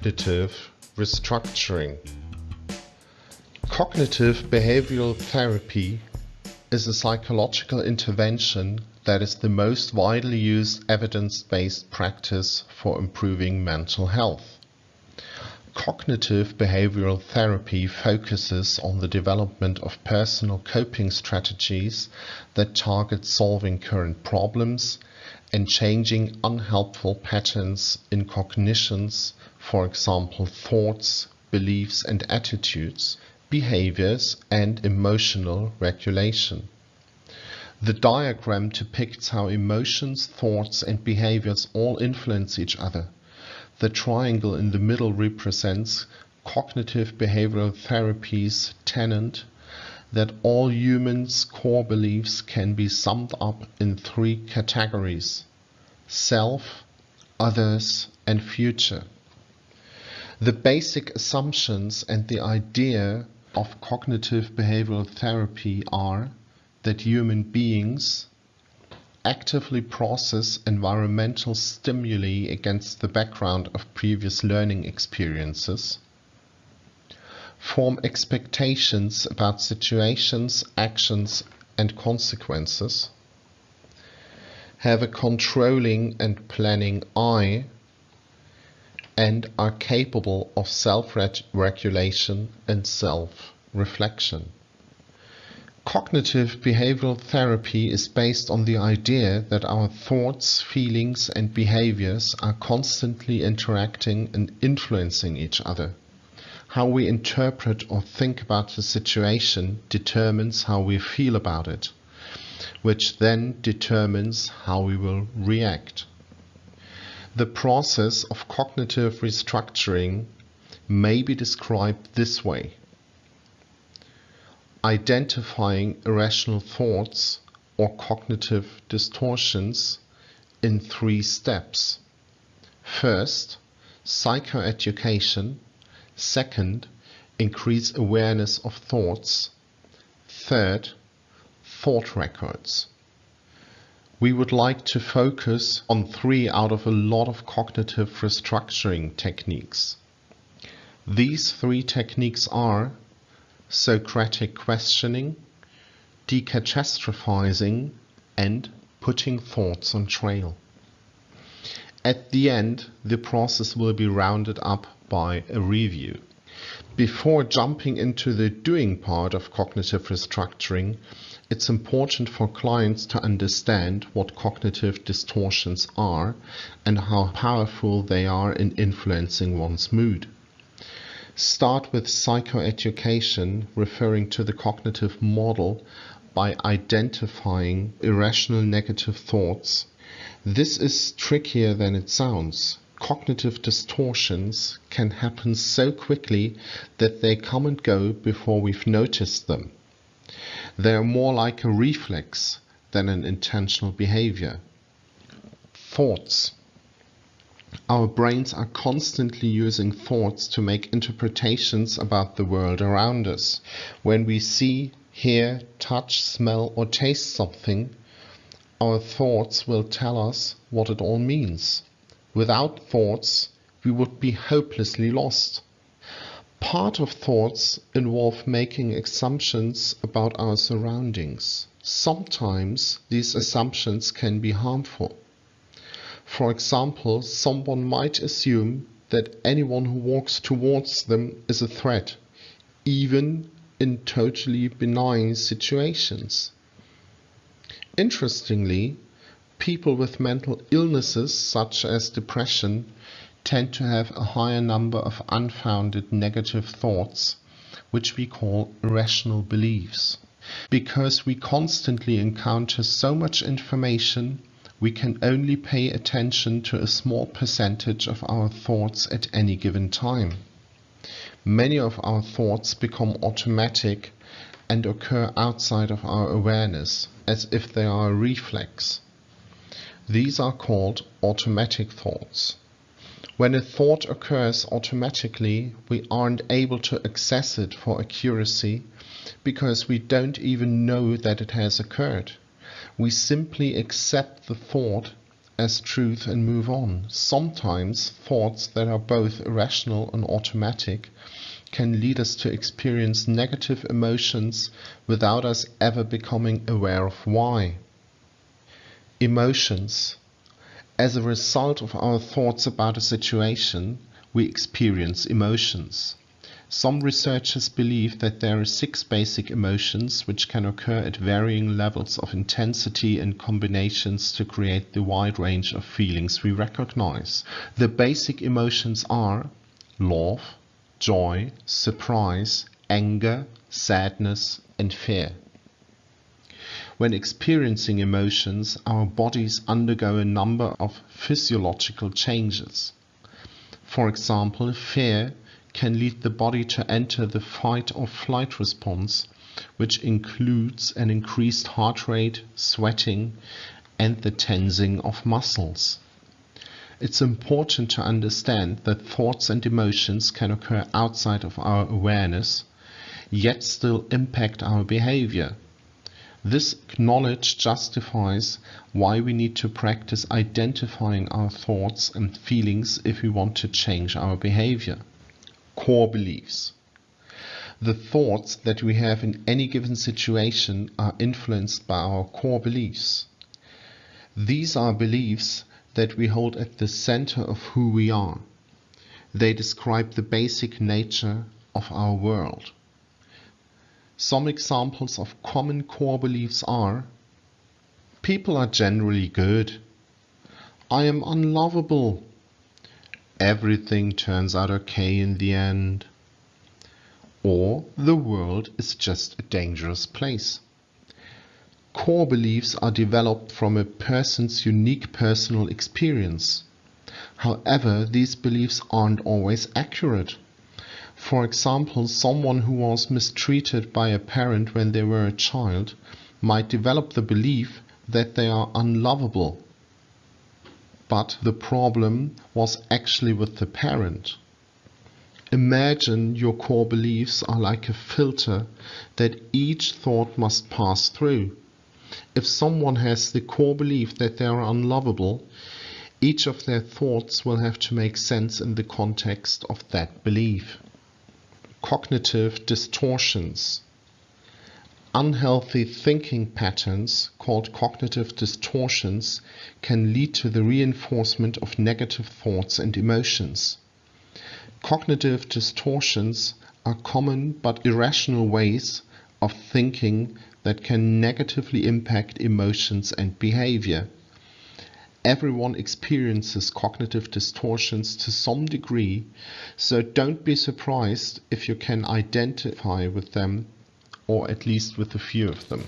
Cognitive restructuring. Cognitive behavioral therapy is a psychological intervention that is the most widely used evidence-based practice for improving mental health. Cognitive behavioral therapy focuses on the development of personal coping strategies that target solving current problems and changing unhelpful patterns in cognitions, for example thoughts, beliefs and attitudes, behaviors and emotional regulation. The diagram depicts how emotions, thoughts and behaviors all influence each other. The triangle in the middle represents cognitive behavioral therapy's tenet that all humans' core beliefs can be summed up in three categories self, others, and future. The basic assumptions and the idea of cognitive behavioral therapy are that human beings actively process environmental stimuli against the background of previous learning experiences, form expectations about situations, actions and consequences, have a controlling and planning I, and are capable of self-regulation and self-reflection. Cognitive behavioral therapy is based on the idea that our thoughts, feelings and behaviors are constantly interacting and influencing each other. How we interpret or think about the situation determines how we feel about it, which then determines how we will react. The process of cognitive restructuring may be described this way identifying irrational thoughts or cognitive distortions in three steps. First, psychoeducation. Second, increase awareness of thoughts. Third, thought records. We would like to focus on three out of a lot of cognitive restructuring techniques. These three techniques are Socratic questioning, decatastrophizing, and putting thoughts on trail. At the end, the process will be rounded up by a review. Before jumping into the doing part of cognitive restructuring, it's important for clients to understand what cognitive distortions are and how powerful they are in influencing one's mood. Start with psychoeducation, referring to the cognitive model by identifying irrational negative thoughts. This is trickier than it sounds. Cognitive distortions can happen so quickly that they come and go before we've noticed them. They are more like a reflex than an intentional behavior. Thoughts our brains are constantly using thoughts to make interpretations about the world around us. When we see, hear, touch, smell or taste something, our thoughts will tell us what it all means. Without thoughts, we would be hopelessly lost. Part of thoughts involve making assumptions about our surroundings. Sometimes these assumptions can be harmful. For example, someone might assume that anyone who walks towards them is a threat, even in totally benign situations. Interestingly, people with mental illnesses such as depression tend to have a higher number of unfounded negative thoughts, which we call irrational beliefs. Because we constantly encounter so much information we can only pay attention to a small percentage of our thoughts at any given time. Many of our thoughts become automatic and occur outside of our awareness, as if they are a reflex. These are called automatic thoughts. When a thought occurs automatically, we aren't able to access it for accuracy because we don't even know that it has occurred we simply accept the thought as truth and move on. Sometimes thoughts that are both irrational and automatic can lead us to experience negative emotions without us ever becoming aware of why. Emotions. As a result of our thoughts about a situation, we experience emotions. Some researchers believe that there are six basic emotions which can occur at varying levels of intensity and combinations to create the wide range of feelings we recognize. The basic emotions are love, joy, surprise, anger, sadness, and fear. When experiencing emotions, our bodies undergo a number of physiological changes. For example, fear can lead the body to enter the fight or flight response, which includes an increased heart rate, sweating, and the tensing of muscles. It's important to understand that thoughts and emotions can occur outside of our awareness, yet still impact our behavior. This knowledge justifies why we need to practice identifying our thoughts and feelings if we want to change our behavior core beliefs. The thoughts that we have in any given situation are influenced by our core beliefs. These are beliefs that we hold at the center of who we are. They describe the basic nature of our world. Some examples of common core beliefs are People are generally good. I am unlovable everything turns out okay in the end. Or the world is just a dangerous place. Core beliefs are developed from a person's unique personal experience. However, these beliefs aren't always accurate. For example, someone who was mistreated by a parent when they were a child might develop the belief that they are unlovable but the problem was actually with the parent. Imagine your core beliefs are like a filter that each thought must pass through. If someone has the core belief that they are unlovable, each of their thoughts will have to make sense in the context of that belief. Cognitive distortions. Unhealthy thinking patterns, called cognitive distortions, can lead to the reinforcement of negative thoughts and emotions. Cognitive distortions are common but irrational ways of thinking that can negatively impact emotions and behavior everyone experiences cognitive distortions to some degree, so don't be surprised if you can identify with them or at least with a few of them.